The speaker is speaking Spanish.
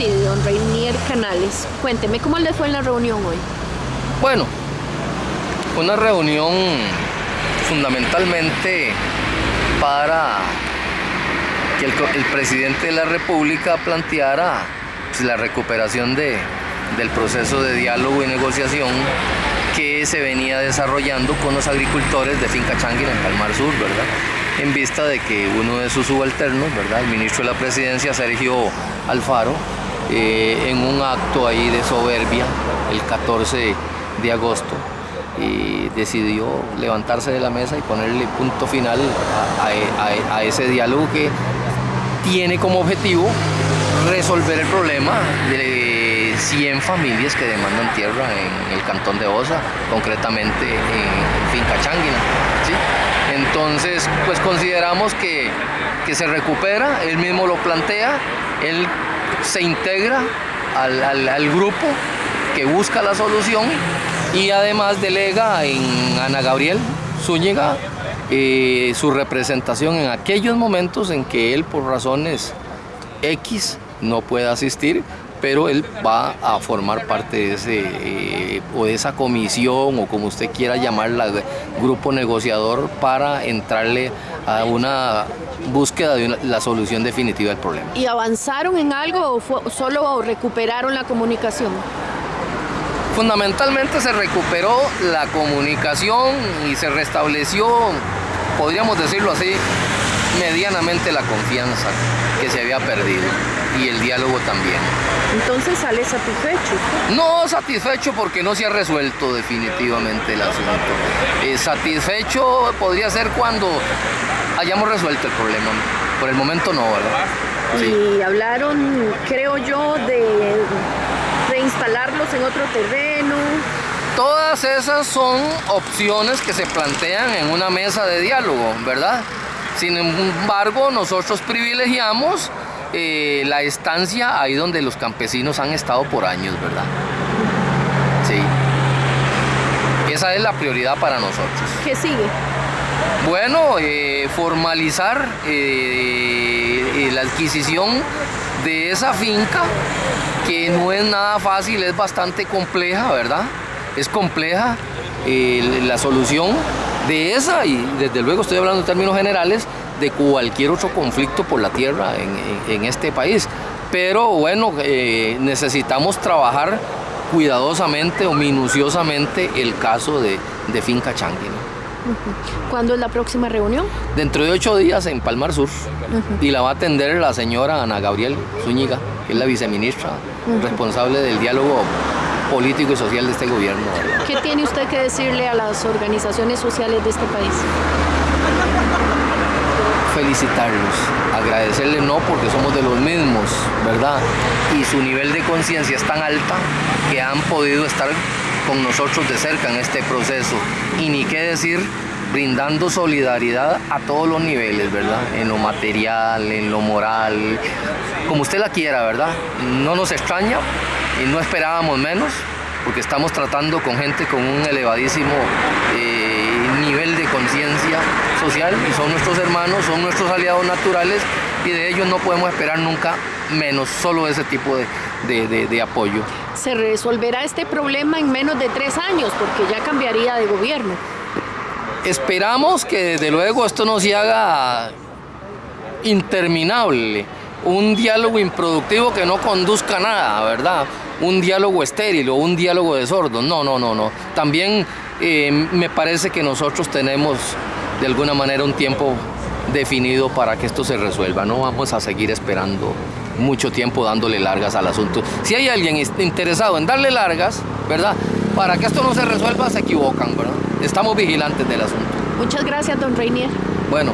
preside, don Reinier Canales. Cuénteme cómo le fue en la reunión hoy. Bueno, una reunión fundamentalmente para que el, presidente de la República planteara pues, la recuperación de, del proceso de diálogo y negociación que se venía desarrollando con los agricultores de Finca Changuina en Palmar Sur, ¿verdad? En vista de que uno de sus subalternos, ¿verdad? El ministro de la Presidencia, Sergio Alfaro, eh, en un acto ahí de soberbia, el 14 de agosto, y decidió levantarse de la mesa y ponerle punto final a, ese diálogo que tiene como objetivo resolver el problema de 100 familias que demandan tierra en el cantón de Osa, concretamente en Finca Changuina. Entonces, pues consideramos que, se recupera, él mismo lo plantea, él se integra al grupo que busca la solución y además delega en Ana Gabriel Zúñiga eh, su representación en aquellos momentos en que él por razones X no puede asistir, pero él va a formar parte de ese eh, o de esa comisión o como usted quiera llamarla, grupo negociador para entrarle a una búsqueda de la solución definitiva del problema. ¿Y avanzaron en algo o solo recuperaron la comunicación? Fundamentalmente se recuperó la comunicación y se restableció, podríamos decirlo así, medianamente la confianza que se había perdido y el diálogo también. Entonces sale satisfecho. No satisfecho porque no se ha resuelto definitivamente el asunto. Eh, satisfecho podría ser cuando hayamos resuelto el problema. Por el momento no, ¿verdad? Y hablaron, creo yo, de instalarlos en otro terreno. Todas esas son opciones que se plantean en una mesa de diálogo, ¿verdad? Sin embargo, nosotros privilegiamos eh, la estancia ahí donde los campesinos han estado por años, ¿verdad? Sí. Esa es la prioridad para nosotros. ¿Qué sigue? Bueno, eh, formalizar eh, la adquisición de esa finca que no es nada fácil, es bastante compleja, ¿verdad? Es compleja la solución de esa y desde luego estoy hablando en términos generales de cualquier otro conflicto por la tierra en, este país. Pero bueno, eh, necesitamos trabajar cuidadosamente o minuciosamente el caso de, Finca Changui. ¿Cuándo es la próxima reunión? Dentro de ocho días en Palmar Sur. Y la va a atender la señora Ana Gabriel Zúñiga, que es la viceministra responsable del diálogo político y social de este gobierno. ¿Qué tiene usted que decirle a las organizaciones sociales de este país? Felicitarlos, agradecerles no porque somos de los mismos, ¿verdad? Y su nivel de conciencia es tan alta que han podido estar con nosotros de cerca en este proceso. Y ni qué decir, brindando solidaridad a todos los niveles, ¿verdad? En lo material, en lo moral, como usted la quiera, ¿verdad? No nos extraña y no esperábamos menos, porque estamos tratando con gente con un elevadísimo eh, nivel de conciencia social y son nuestros hermanos, son nuestros aliados naturales y de ellos no podemos esperar nunca menos, solo ese tipo de, de, apoyo. ¿Se resolverá este problema en menos de tres años porque ya cambiaría de gobierno? Esperamos que desde luego esto no se haga interminable, un diálogo improductivo que no conduzca a nada, ¿verdad? Un diálogo estéril o un diálogo de sordos, no, no, no, no. También eh, me parece que nosotros tenemos de alguna manera un tiempo definido para que esto se resuelva, no vamos a seguir esperando mucho tiempo dándole largas al asunto. Si hay alguien interesado en darle largas, ¿verdad? Para que esto no se resuelva, se equivocan, ¿verdad? Estamos vigilantes del asunto. Muchas gracias, don Reinier. Bueno,